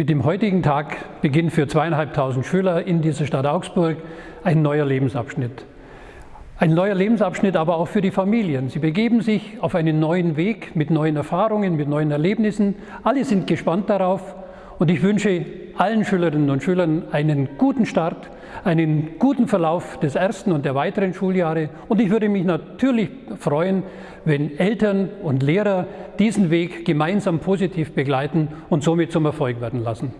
Mit dem heutigen Tag beginnt für zweieinhalbtausend Schüler in dieser Stadt Augsburg ein neuer Lebensabschnitt. Ein neuer Lebensabschnitt aber auch für die Familien. Sie begeben sich auf einen neuen Weg mit neuen Erfahrungen, mit neuen Erlebnissen. Alle sind gespannt darauf und ich wünsche allen Schülerinnen und Schülern einen guten Start, einen guten Verlauf des ersten und der weiteren Schuljahre. Und ich würde mich natürlich freuen, wenn Eltern und Lehrer diesen Weg gemeinsam positiv begleiten und somit zum Erfolg werden lassen.